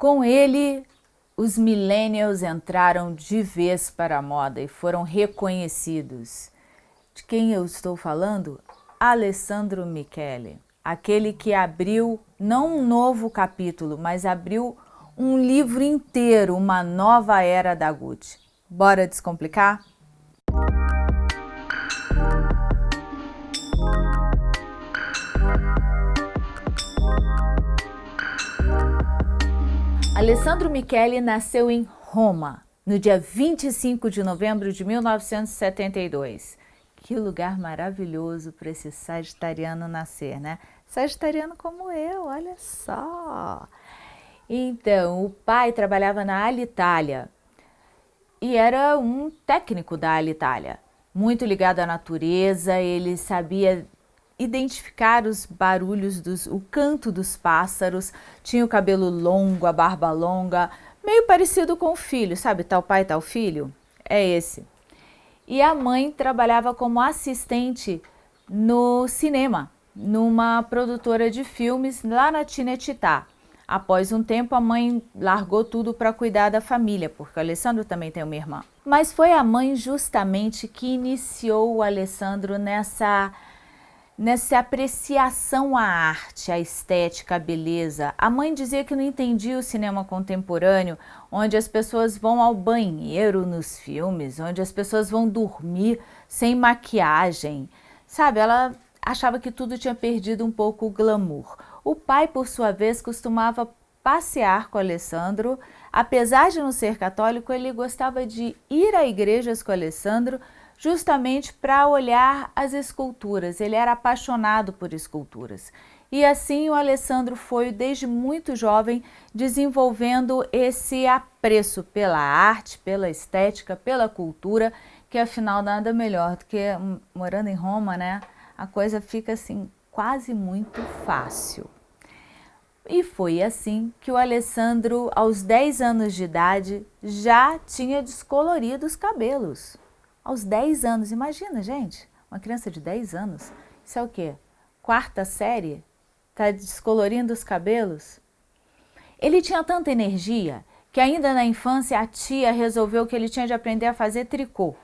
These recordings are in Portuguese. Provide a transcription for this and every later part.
Com ele, os millennials entraram de vez para a moda e foram reconhecidos. De quem eu estou falando? Alessandro Michele, aquele que abriu não um novo capítulo, mas abriu um livro inteiro, uma nova era da Gucci. Bora descomplicar? Alessandro Michele nasceu em Roma, no dia 25 de novembro de 1972. Que lugar maravilhoso para esse sagitariano nascer, né? Sagitariano como eu, olha só! Então, o pai trabalhava na Alitalia e era um técnico da Alitalia, muito ligado à natureza, ele sabia identificar os barulhos, dos, o canto dos pássaros, tinha o cabelo longo, a barba longa, meio parecido com o filho, sabe, tal pai, tal filho? É esse. E a mãe trabalhava como assistente no cinema, numa produtora de filmes lá na Tinetitá. Após um tempo, a mãe largou tudo para cuidar da família, porque o Alessandro também tem uma irmã. Mas foi a mãe justamente que iniciou o Alessandro nessa nessa apreciação à arte, à estética, à beleza. A mãe dizia que não entendia o cinema contemporâneo, onde as pessoas vão ao banheiro nos filmes, onde as pessoas vão dormir sem maquiagem. Sabe, ela achava que tudo tinha perdido um pouco o glamour. O pai, por sua vez, costumava passear com Alessandro. Apesar de não ser católico, ele gostava de ir a igrejas com Alessandro, justamente para olhar as esculturas. Ele era apaixonado por esculturas. E assim o Alessandro foi, desde muito jovem, desenvolvendo esse apreço pela arte, pela estética, pela cultura, que afinal nada melhor do que hum, morando em Roma, né? A coisa fica assim quase muito fácil. E foi assim que o Alessandro, aos 10 anos de idade, já tinha descolorido os cabelos aos 10 anos. Imagina, gente, uma criança de 10 anos. Isso é o quê? Quarta série? Está descolorindo os cabelos? Ele tinha tanta energia que ainda na infância a tia resolveu que ele tinha de aprender a fazer tricô.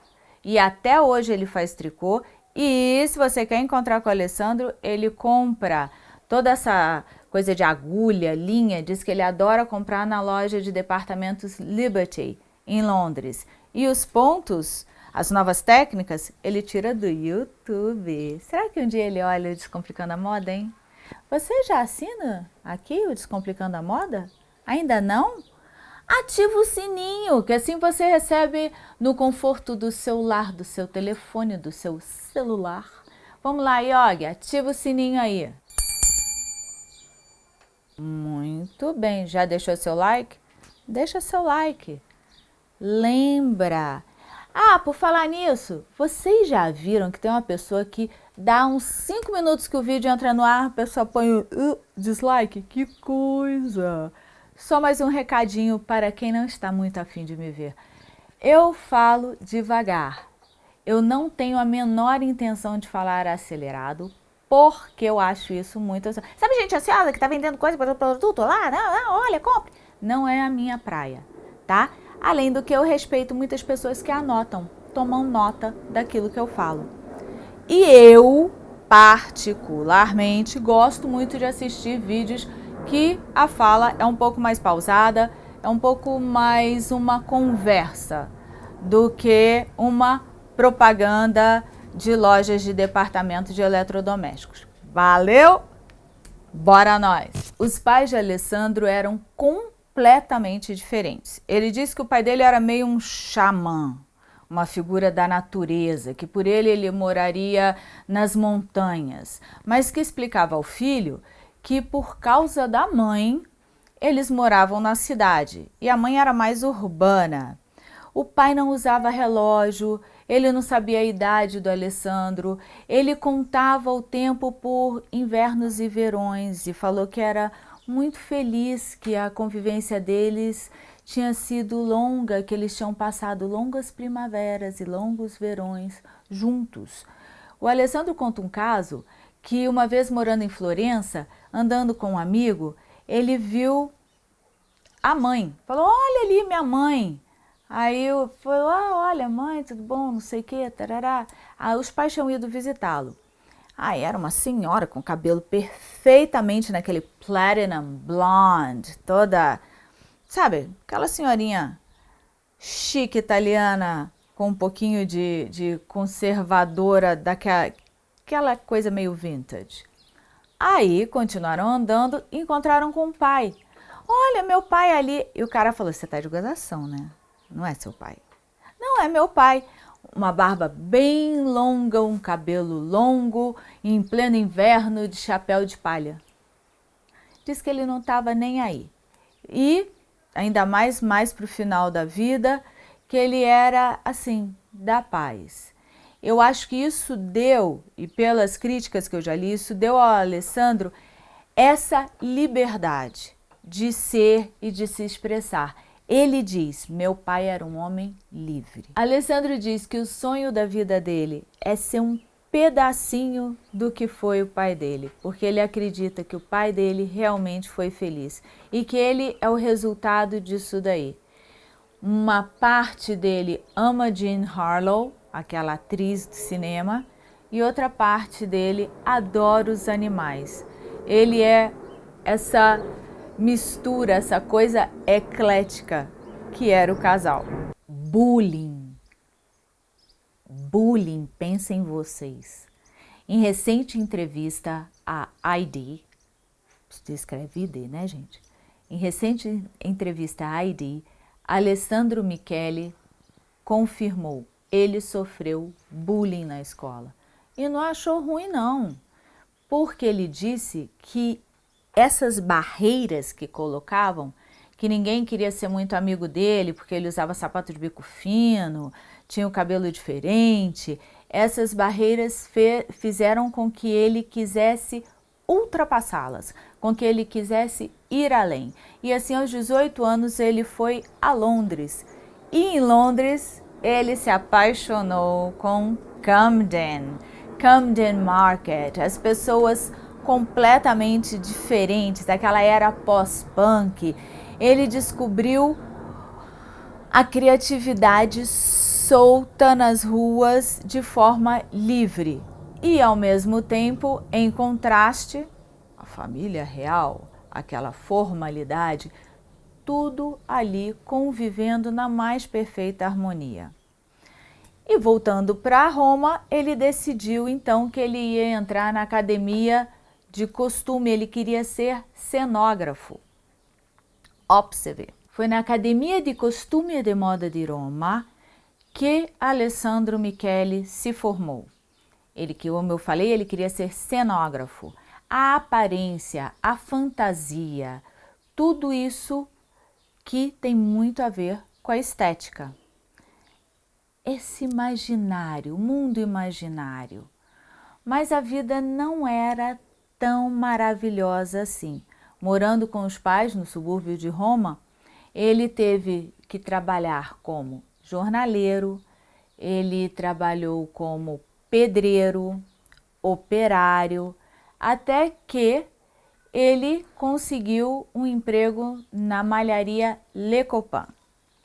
E até hoje ele faz tricô. E se você quer encontrar com o Alessandro, ele compra toda essa coisa de agulha, linha, diz que ele adora comprar na loja de departamentos Liberty, em Londres. E os pontos as novas técnicas, ele tira do YouTube. Será que um dia ele olha o Descomplicando a Moda, hein? Você já assina aqui o Descomplicando a Moda? Ainda não? Ativa o sininho, que assim você recebe no conforto do seu lar, do seu telefone, do seu celular. Vamos lá, Yogi, ativa o sininho aí. Muito bem, já deixou seu like? Deixa seu like. Lembra, ah, por falar nisso, vocês já viram que tem uma pessoa que dá uns 5 minutos que o vídeo entra no ar, a pessoa põe o uh, dislike? Que coisa! Só mais um recadinho para quem não está muito afim de me ver. Eu falo devagar. Eu não tenho a menor intenção de falar acelerado, porque eu acho isso muito... Sabe gente ansiosa que está vendendo coisa para o produto lá? Não, não, olha, compre. Não é a minha praia, tá? Além do que eu respeito muitas pessoas que anotam, tomam nota daquilo que eu falo. E eu, particularmente, gosto muito de assistir vídeos que a fala é um pouco mais pausada, é um pouco mais uma conversa do que uma propaganda de lojas de departamento de eletrodomésticos. Valeu? Bora nós! Os pais de Alessandro eram com completamente diferentes. Ele disse que o pai dele era meio um xamã, uma figura da natureza, que por ele ele moraria nas montanhas, mas que explicava ao filho que por causa da mãe eles moravam na cidade e a mãe era mais urbana. O pai não usava relógio, ele não sabia a idade do Alessandro, ele contava o tempo por invernos e verões e falou que era muito feliz que a convivência deles tinha sido longa, que eles tinham passado longas primaveras e longos verões juntos. O Alessandro conta um caso que uma vez morando em Florença, andando com um amigo, ele viu a mãe. Falou, olha ali minha mãe. Aí eu falei, ah, olha mãe, tudo bom, não sei o que, tarará. Aí os pais tinham ido visitá-lo. Aí era uma senhora com cabelo perfeitamente naquele platinum blonde, toda, sabe, aquela senhorinha chique italiana, com um pouquinho de, de conservadora, daquela aquela coisa meio vintage. Aí continuaram andando e encontraram com o pai. Olha, meu pai ali. E o cara falou: Você tá de gozação, né? Não é seu pai. Não é meu pai. Uma barba bem longa, um cabelo longo, em pleno inverno, de chapéu de palha. Diz que ele não estava nem aí. E, ainda mais, mais para o final da vida, que ele era assim, da paz. Eu acho que isso deu, e pelas críticas que eu já li, isso deu ao Alessandro essa liberdade de ser e de se expressar. Ele diz, meu pai era um homem livre. Alessandro diz que o sonho da vida dele é ser um pedacinho do que foi o pai dele, porque ele acredita que o pai dele realmente foi feliz e que ele é o resultado disso daí. Uma parte dele ama Jean Harlow, aquela atriz de cinema, e outra parte dele adora os animais. Ele é essa mistura, essa coisa eclética que era o casal. Bullying. Bullying, pensem vocês. Em recente entrevista a ID, escreve ID, né gente? Em recente entrevista a ID, Alessandro Michele confirmou ele sofreu bullying na escola. E não achou ruim não, porque ele disse que essas barreiras que colocavam, que ninguém queria ser muito amigo dele porque ele usava sapato de bico fino, tinha o cabelo diferente, essas barreiras fizeram com que ele quisesse ultrapassá-las, com que ele quisesse ir além. E assim, aos 18 anos, ele foi a Londres. E em Londres, ele se apaixonou com Camden, Camden Market. As pessoas completamente diferentes, daquela era pós-punk. Ele descobriu a criatividade solta nas ruas de forma livre e, ao mesmo tempo, em contraste, a família real, aquela formalidade, tudo ali convivendo na mais perfeita harmonia. E voltando para Roma, ele decidiu então que ele ia entrar na academia de costume, ele queria ser cenógrafo. Observe, foi na Academia de Costume e de Moda de Roma que Alessandro Michele se formou. Ele, que como eu falei, ele queria ser cenógrafo. A aparência, a fantasia, tudo isso que tem muito a ver com a estética. Esse imaginário, mundo imaginário. Mas a vida não era tão maravilhosa assim. Morando com os pais no subúrbio de Roma, ele teve que trabalhar como jornaleiro, ele trabalhou como pedreiro, operário, até que ele conseguiu um emprego na malharia Le Copain.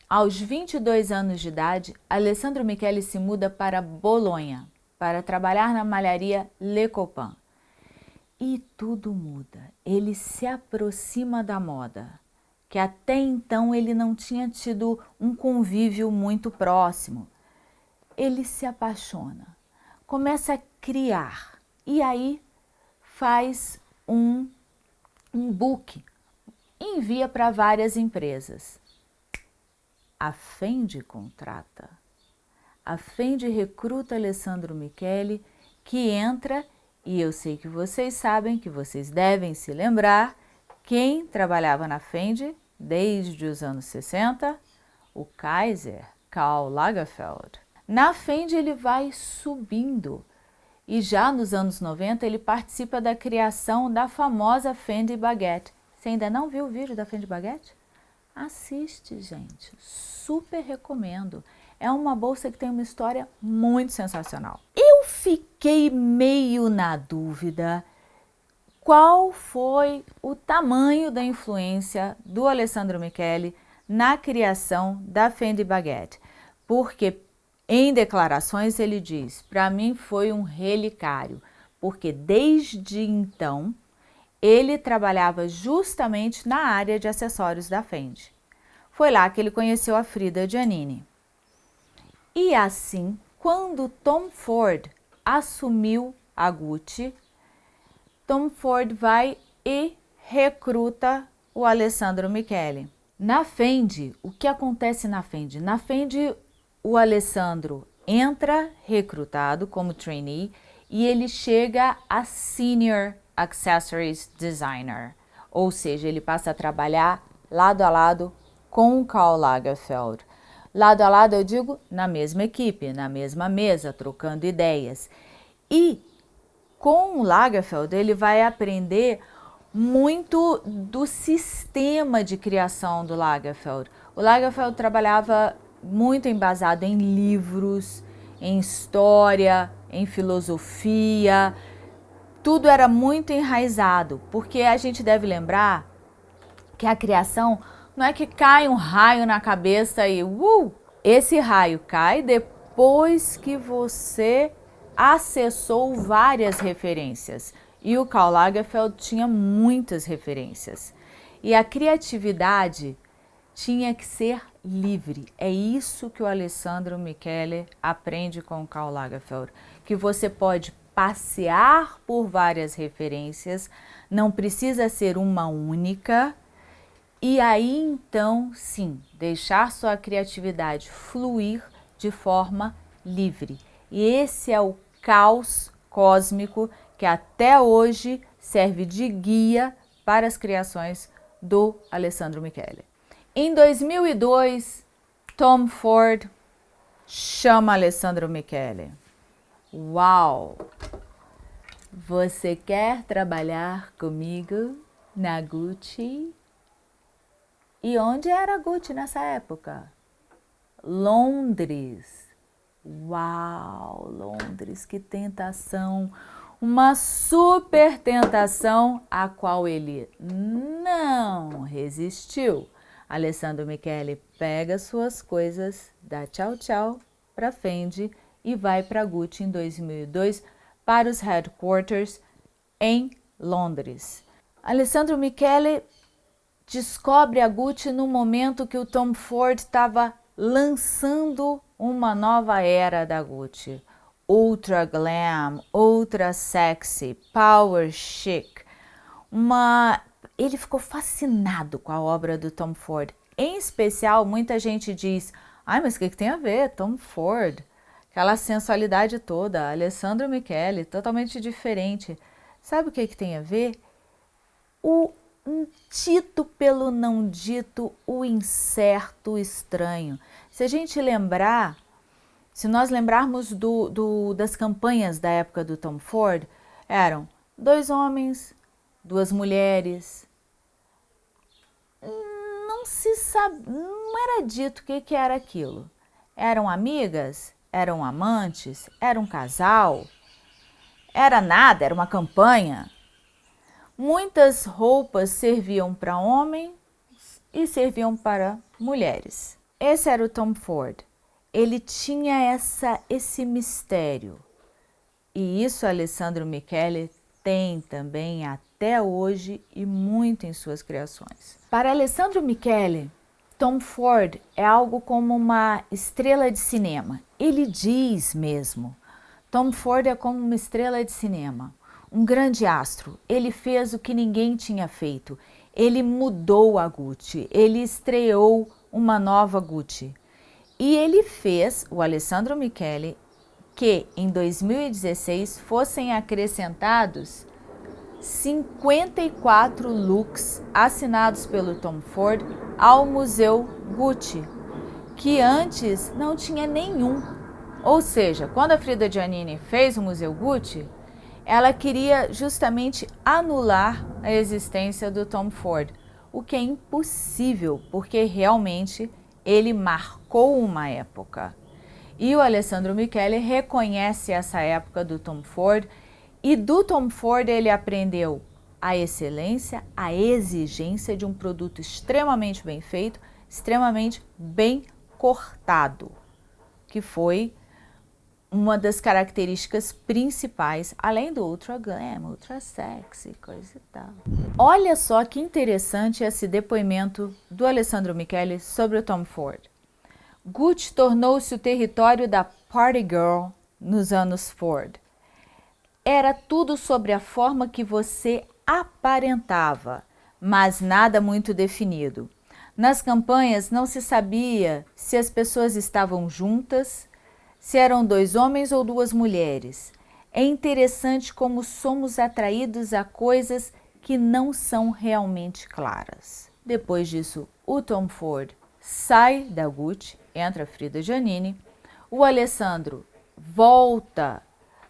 Aos 22 anos de idade, Alessandro Michele se muda para Bolonha para trabalhar na malharia Le Copain. E tudo muda. Ele se aproxima da moda, que até então ele não tinha tido um convívio muito próximo. Ele se apaixona, começa a criar e aí faz um um book envia para várias empresas. A Fendi contrata. A Fendi recruta Alessandro Michele, que entra, e eu sei que vocês sabem, que vocês devem se lembrar, quem trabalhava na Fendi desde os anos 60? O Kaiser Karl Lagerfeld. Na Fendi ele vai subindo, e já nos anos 90 ele participa da criação da famosa Fendi Baguette. Você ainda não viu o vídeo da Fendi Baguette? Assiste, gente. Super recomendo. É uma bolsa que tem uma história muito sensacional. Eu fiquei meio na dúvida qual foi o tamanho da influência do Alessandro Michele na criação da Fendi Baguette. Porque em declarações ele diz, para mim foi um relicário, porque desde então ele trabalhava justamente na área de acessórios da Fendi. Foi lá que ele conheceu a Frida Giannini. E assim, quando Tom Ford assumiu a Gucci, Tom Ford vai e recruta o Alessandro Michele. Na Fendi, o que acontece na Fendi? Na Fendi, o Alessandro entra recrutado como trainee e ele chega a Senior Accessories Designer, ou seja, ele passa a trabalhar lado a lado com o Karl Lagerfeld. Lado a lado, eu digo, na mesma equipe, na mesma mesa, trocando ideias. E com o Lagerfeld, ele vai aprender muito do sistema de criação do Lagerfeld. O Lagerfeld trabalhava muito embasado em livros, em história, em filosofia, tudo era muito enraizado, porque a gente deve lembrar que a criação não é que cai um raio na cabeça e uh, esse raio cai depois que você acessou várias referências. E o Karl Lagerfeld tinha muitas referências. E a criatividade tinha que ser livre. É isso que o Alessandro Michele aprende com o Karl Lagerfeld. Que você pode passear por várias referências, não precisa ser uma única, e aí então, sim, deixar sua criatividade fluir de forma livre. E esse é o caos cósmico que até hoje serve de guia para as criações do Alessandro Michele. Em 2002, Tom Ford chama Alessandro Michele. Uau! Você quer trabalhar comigo na Gucci? E onde era Gucci nessa época? Londres. Uau, Londres, que tentação! Uma super tentação a qual ele não resistiu. Alessandro Michele pega suas coisas, dá tchau tchau para Fendi e vai para Gucci em 2002 para os headquarters em Londres. Alessandro Michele descobre a Gucci no momento que o Tom Ford estava lançando uma nova era da Gucci. Ultra glam, ultra sexy, power chic. Uma... Ele ficou fascinado com a obra do Tom Ford. Em especial, muita gente diz, ai, mas o que, que tem a ver? Tom Ford. Aquela sensualidade toda, Alessandro Michele, totalmente diferente. Sabe o que, que tem a ver? O dito pelo não dito, o incerto, o estranho. Se a gente lembrar, se nós lembrarmos do, do, das campanhas da época do Tom Ford, eram dois homens, duas mulheres. Não se sabe, não era dito o que, que era aquilo. Eram amigas? Eram amantes? Era um casal? Era nada, era uma campanha. Muitas roupas serviam para homens e serviam para mulheres. Esse era o Tom Ford. Ele tinha essa, esse mistério. E isso Alessandro Michele tem também até hoje e muito em suas criações. Para Alessandro Michele, Tom Ford é algo como uma estrela de cinema. Ele diz mesmo, Tom Ford é como uma estrela de cinema, um grande astro. Ele fez o que ninguém tinha feito. Ele mudou a Gucci, ele estreou uma nova Gucci. E ele fez, o Alessandro Michele, que em 2016 fossem acrescentados 54 looks assinados pelo Tom Ford ao Museu Gucci, que antes não tinha nenhum. Ou seja, quando a Frida Giannini fez o Museu Gucci, ela queria justamente anular a existência do Tom Ford, o que é impossível, porque realmente ele marcou uma época. E o Alessandro Michele reconhece essa época do Tom Ford e do Tom Ford ele aprendeu a excelência, a exigência de um produto extremamente bem feito, extremamente bem cortado, que foi uma das características principais, além do ultra glam, ultra sexy, coisa e tal. Olha só que interessante esse depoimento do Alessandro Michele sobre o Tom Ford. Gucci tornou-se o território da party girl nos anos Ford. Era tudo sobre a forma que você aparentava, mas nada muito definido. Nas campanhas não se sabia se as pessoas estavam juntas, se eram dois homens ou duas mulheres. É interessante como somos atraídos a coisas que não são realmente claras. Depois disso, o Tom Ford sai da Gucci, entra Frida Giannini, o Alessandro volta,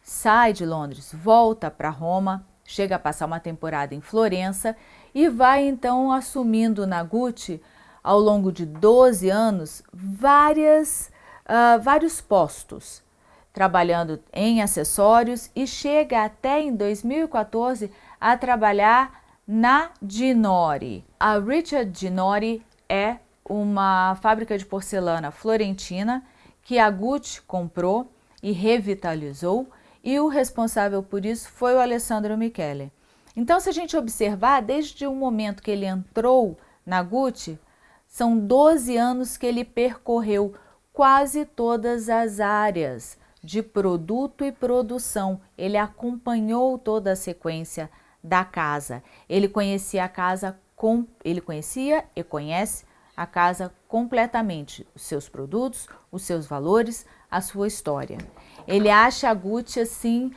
sai de Londres, volta para Roma, chega a passar uma temporada em Florença e vai então assumindo na Gucci, ao longo de 12 anos, várias uh, vários postos, trabalhando em acessórios e chega até em 2014 a trabalhar na Ginori. A Richard Ginori é uma fábrica de porcelana florentina que a Gucci comprou e revitalizou e o responsável por isso foi o Alessandro Michele. Então, se a gente observar, desde o momento que ele entrou na Gucci, são 12 anos que ele percorreu quase todas as áreas de produto e produção. Ele acompanhou toda a sequência da casa. Ele conhecia a casa com, ele conhecia e conhece a casa completamente, os seus produtos, os seus valores, a sua história. Ele acha a Gucci assim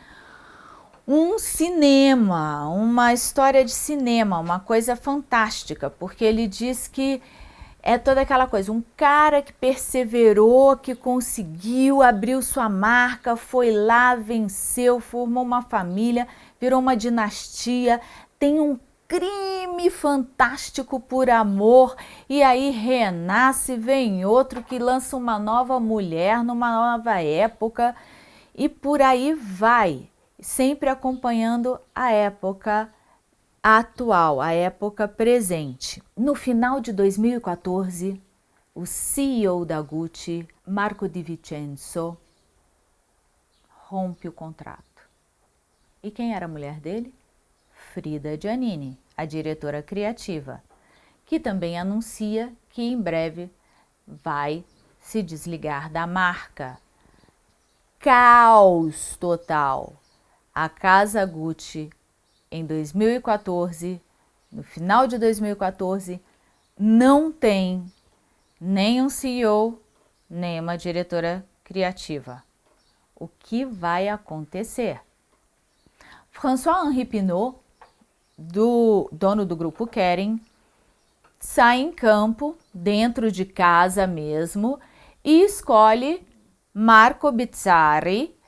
um cinema, uma história de cinema, uma coisa fantástica, porque ele diz que é toda aquela coisa, um cara que perseverou, que conseguiu, abriu sua marca, foi lá, venceu, formou uma família, virou uma dinastia, tem um crime fantástico por amor e aí renasce, vem outro que lança uma nova mulher numa nova época e por aí vai, sempre acompanhando a época atual, a época presente. No final de 2014, o CEO da Gucci, Marco Di Vincenzo, rompe o contrato. E quem era a mulher dele? Frida Giannini, a diretora criativa, que também anuncia que em breve vai se desligar da marca. Caos total. A casa Gucci em 2014, no final de 2014, não tem nem um CEO, nem uma diretora criativa. O que vai acontecer? François-Henri Pinot, do dono do grupo Kering, sai em campo, dentro de casa mesmo, e escolhe Marco Bizzarri,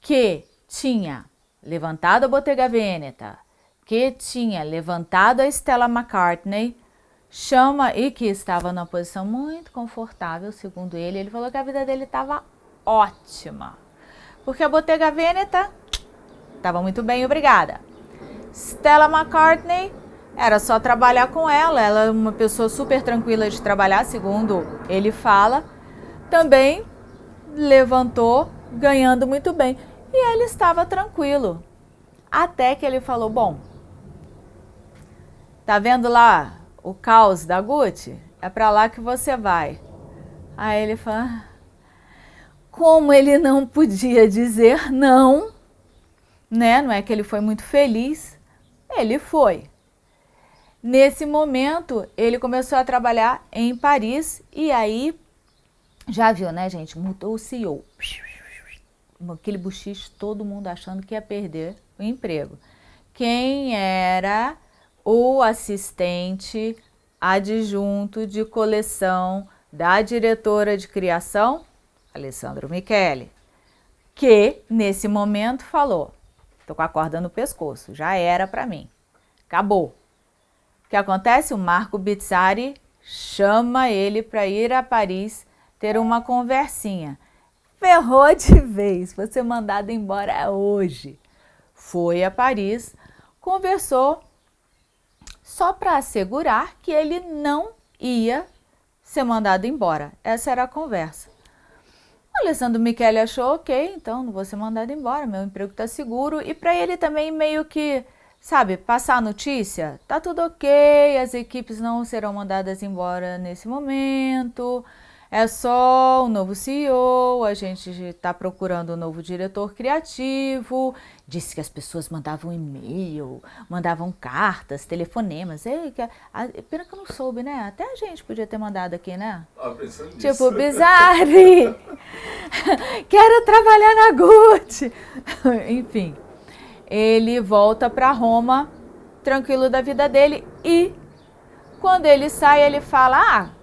que tinha levantado a Bottega Veneta, que tinha levantado a Stella McCartney, chama e que estava numa posição muito confortável, segundo ele. Ele falou que a vida dele estava ótima, porque a Bottega Veneta estava muito bem, obrigada. Stella McCartney era só trabalhar com ela, ela é uma pessoa super tranquila de trabalhar, segundo ele fala. Também levantou ganhando muito bem. E ele estava tranquilo. Até que ele falou, bom, tá vendo lá o caos da Gucci? É para lá que você vai. Aí ele fala, como ele não podia dizer não, né? Não é que ele foi muito feliz, ele foi. Nesse momento, ele começou a trabalhar em Paris e aí, já viu, né, gente? Mudou o CEO aquele buchiche, todo mundo achando que ia perder o emprego. Quem era o assistente adjunto de coleção da diretora de criação, Alessandro Michele, que nesse momento falou, tô com a corda no pescoço, já era para mim, acabou. O que acontece? O Marco Bizzari chama ele para ir a Paris ter uma conversinha ferrou de vez, você mandado embora hoje. Foi a Paris, conversou só para assegurar que ele não ia ser mandado embora. Essa era a conversa. O Alessandro Michele achou, ok, então não vou ser mandado embora, meu emprego está seguro. E para ele também meio que, sabe, passar a notícia, tá tudo ok, as equipes não serão mandadas embora nesse momento, é só um novo CEO, a gente está procurando um novo diretor criativo. Disse que as pessoas mandavam e-mail, mandavam cartas, telefonemas. É, pena que eu não soube, né? Até a gente podia ter mandado aqui, né? Ah, pensando tipo, Bizarre! Quero trabalhar na Gucci! Enfim, ele volta para Roma, tranquilo da vida dele, e quando ele sai, ele fala, ah,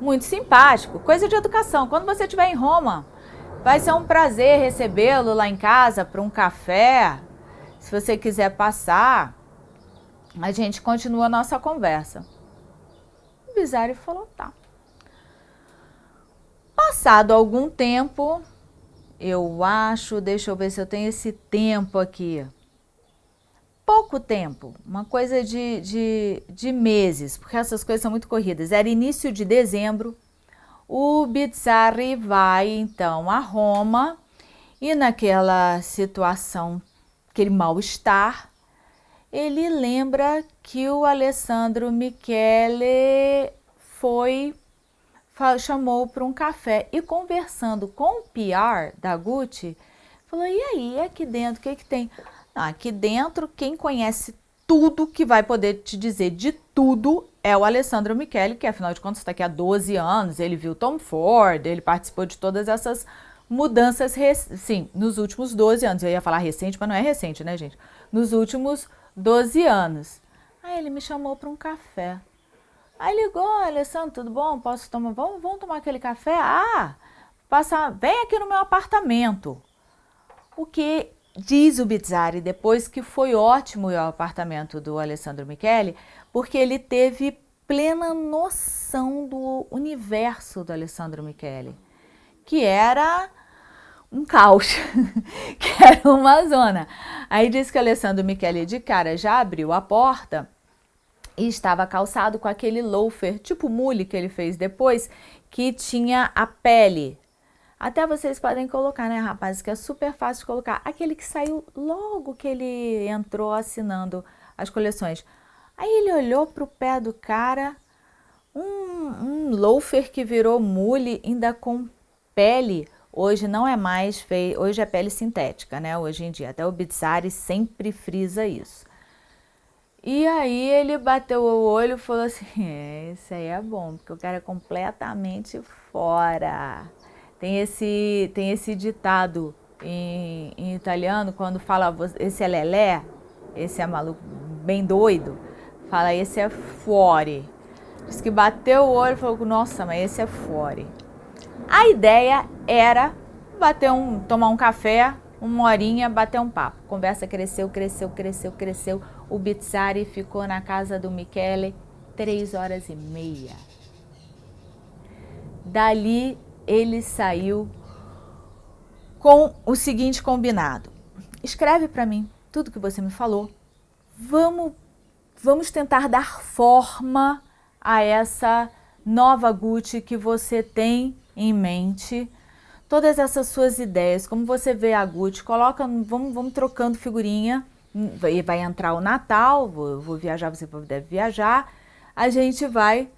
muito simpático, coisa de educação. Quando você estiver em Roma, vai ser um prazer recebê-lo lá em casa para um café. Se você quiser passar, a gente continua a nossa conversa. O Bisário falou, tá. Passado algum tempo, eu acho, deixa eu ver se eu tenho esse tempo aqui pouco tempo, uma coisa de, de, de meses, porque essas coisas são muito corridas. Era início de dezembro, o Bizzarri vai então a Roma e naquela situação, aquele mal-estar, ele lembra que o Alessandro Michele foi, chamou para um café e conversando com o PR da Gucci, falou, e aí, aqui dentro, o que que tem? Aqui dentro, quem conhece tudo que vai poder te dizer de tudo é o Alessandro Michele, que afinal de contas está aqui há 12 anos, ele viu Tom Ford, ele participou de todas essas mudanças, sim, nos últimos 12 anos. Eu ia falar recente, mas não é recente, né, gente? Nos últimos 12 anos. Aí ele me chamou para um café. Aí ligou, Alessandro, tudo bom? Posso tomar? Vamos, vamos tomar aquele café? Ah, passa, vem aqui no meu apartamento. O que Diz o Bizzari depois que foi ótimo o apartamento do Alessandro Michele, porque ele teve plena noção do universo do Alessandro Michele, que era um caos, que era uma zona. Aí diz que o Alessandro Michele de cara já abriu a porta e estava calçado com aquele loafer, tipo mule que ele fez depois, que tinha a pele até vocês podem colocar, né, rapazes, que é super fácil colocar. Aquele que saiu logo que ele entrou assinando as coleções. Aí ele olhou para o pé do cara, um, um loafer que virou mule, ainda com pele. Hoje não é mais feio, hoje é pele sintética, né? Hoje em dia, até o Bizzari sempre frisa isso. E aí ele bateu o olho e falou assim, é, isso aí é bom, porque o cara é completamente fora. Tem esse, tem esse ditado em, em italiano, quando fala esse é lelé, esse é maluco, bem doido, fala esse é fuori. Diz que bateu o olho e falou, nossa, mas esse é fuori. A ideia era bater um, tomar um café, uma horinha, bater um papo. Conversa cresceu, cresceu, cresceu, cresceu. O Bizzari ficou na casa do Michele três horas e meia. Dali ele saiu com o seguinte combinado. Escreve para mim tudo que você me falou. Vamos, vamos tentar dar forma a essa nova Gucci que você tem em mente. Todas essas suas ideias, como você vê a Gucci, coloca, vamos, vamos trocando figurinha. Vai, vai entrar o Natal, vou, vou viajar, você deve viajar. A gente vai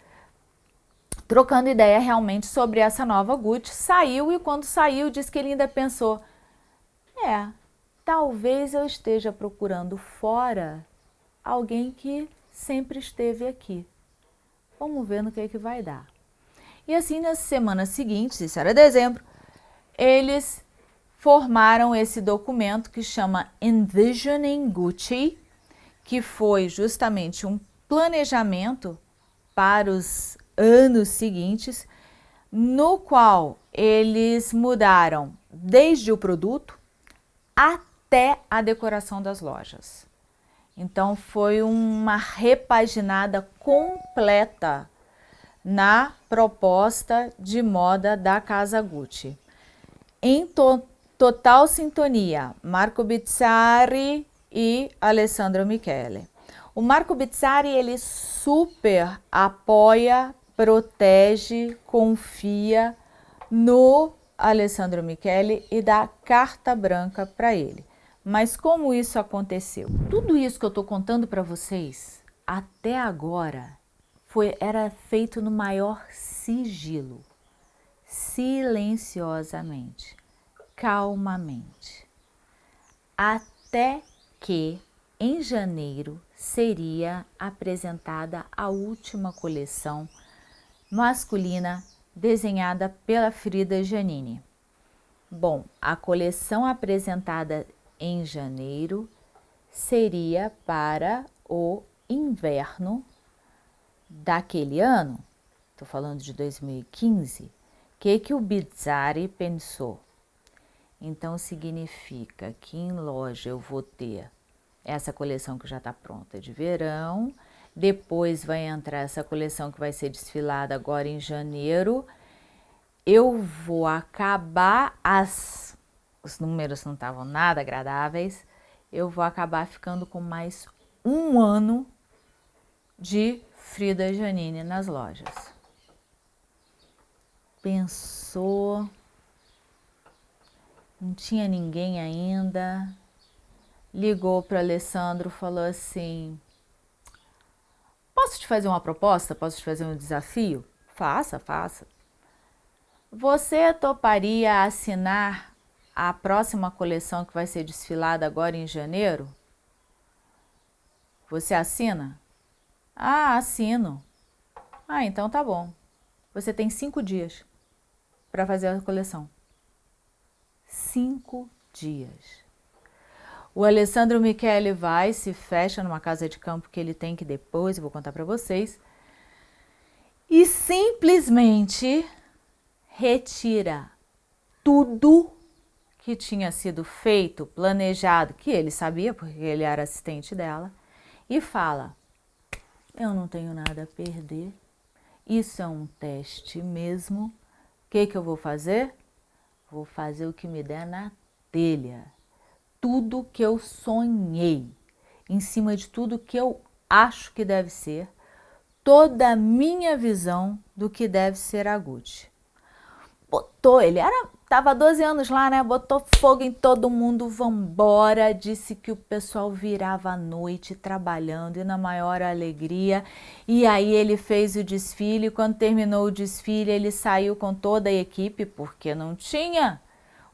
trocando ideia realmente sobre essa nova Gucci, saiu e quando saiu disse que ele ainda pensou, é, talvez eu esteja procurando fora alguém que sempre esteve aqui. Vamos ver no que, é que vai dar. E assim, nas semanas seguintes, isso era dezembro, eles formaram esse documento que chama Envisioning Gucci, que foi justamente um planejamento para os anos seguintes, no qual eles mudaram desde o produto até a decoração das lojas. Então foi uma repaginada completa na proposta de moda da Casa Gucci. Em to total sintonia, Marco Bizzarri e Alessandro Michele. O Marco Bizzari, ele super apoia, protege, confia no Alessandro Michele e dá carta branca para ele. Mas como isso aconteceu? Tudo isso que eu estou contando para vocês, até agora, foi, era feito no maior sigilo, silenciosamente, calmamente. Até que, em janeiro, seria apresentada a última coleção masculina desenhada pela Frida Janini. Bom, a coleção apresentada em janeiro seria para o inverno daquele ano, estou falando de 2015, o que, que o Bizzari pensou? Então significa que em loja eu vou ter essa coleção que já está pronta de verão, depois vai entrar essa coleção que vai ser desfilada agora em janeiro. Eu vou acabar, as, os números não estavam nada agradáveis, eu vou acabar ficando com mais um ano de Frida Janine nas lojas. Pensou, não tinha ninguém ainda, ligou para Alessandro, falou assim, Posso te fazer uma proposta? Posso te fazer um desafio? Faça, faça. Você toparia assinar a próxima coleção que vai ser desfilada agora em janeiro? Você assina? Ah, assino. Ah, então tá bom. Você tem cinco dias para fazer a coleção. Cinco dias. O Alessandro Michele vai, se fecha numa casa de campo que ele tem que depois, eu vou contar para vocês, e simplesmente retira tudo que tinha sido feito, planejado, que ele sabia, porque ele era assistente dela, e fala, eu não tenho nada a perder, isso é um teste mesmo, o que, que eu vou fazer? Vou fazer o que me der na telha tudo que eu sonhei, em cima de tudo que eu acho que deve ser, toda a minha visão do que deve ser a Gucci. Botou, ele era, tava 12 anos lá, né? Botou fogo em todo mundo, vambora, disse que o pessoal virava à noite trabalhando e na maior alegria. E aí ele fez o desfile, quando terminou o desfile ele saiu com toda a equipe, porque não tinha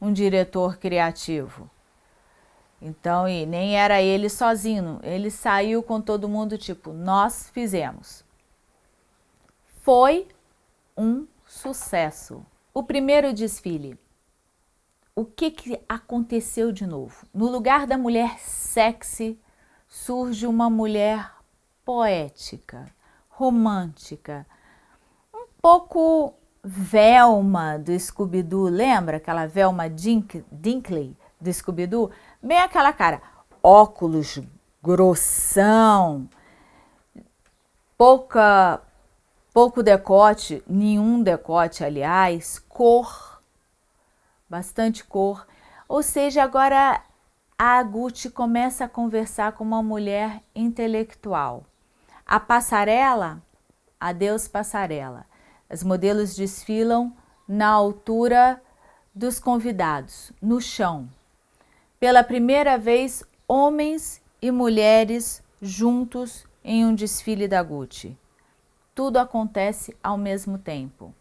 um diretor criativo. Então, e nem era ele sozinho, ele saiu com todo mundo, tipo, nós fizemos. Foi um sucesso. O primeiro desfile. O que, que aconteceu de novo? No lugar da mulher sexy, surge uma mulher poética, romântica, um pouco Velma do Scooby-Doo, lembra aquela Velma Dink, Dinkley do Scooby-Doo? Bem aquela cara, óculos grossão, pouca, pouco decote, nenhum decote, aliás, cor, bastante cor. Ou seja, agora a Gucci começa a conversar com uma mulher intelectual. A passarela, adeus passarela. As modelos desfilam na altura dos convidados, no chão. Pela primeira vez, homens e mulheres juntos em um desfile da Gucci. Tudo acontece ao mesmo tempo.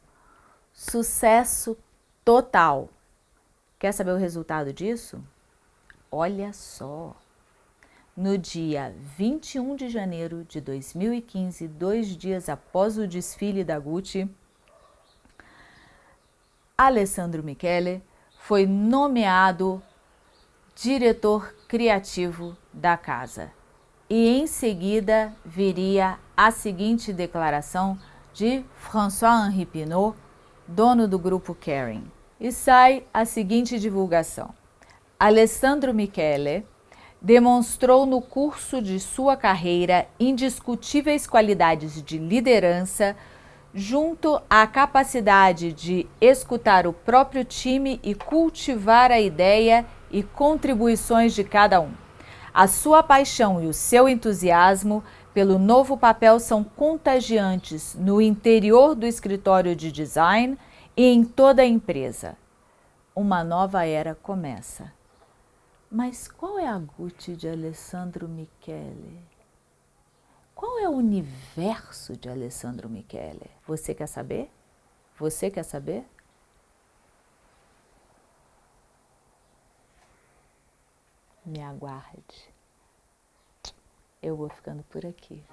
Sucesso total. Quer saber o resultado disso? Olha só! No dia 21 de janeiro de 2015, dois dias após o desfile da Gucci, Alessandro Michele foi nomeado diretor criativo da casa. E em seguida viria a seguinte declaração de François-Henri Pinault, dono do grupo Kering. E sai a seguinte divulgação. Alessandro Michele demonstrou no curso de sua carreira indiscutíveis qualidades de liderança, junto à capacidade de escutar o próprio time e cultivar a ideia e contribuições de cada um. A sua paixão e o seu entusiasmo pelo novo papel são contagiantes no interior do escritório de design e em toda a empresa. Uma nova era começa. Mas qual é a Gucci de Alessandro Michele? Qual é o universo de Alessandro Michele? Você quer saber? Você quer saber? Me aguarde. Eu vou ficando por aqui.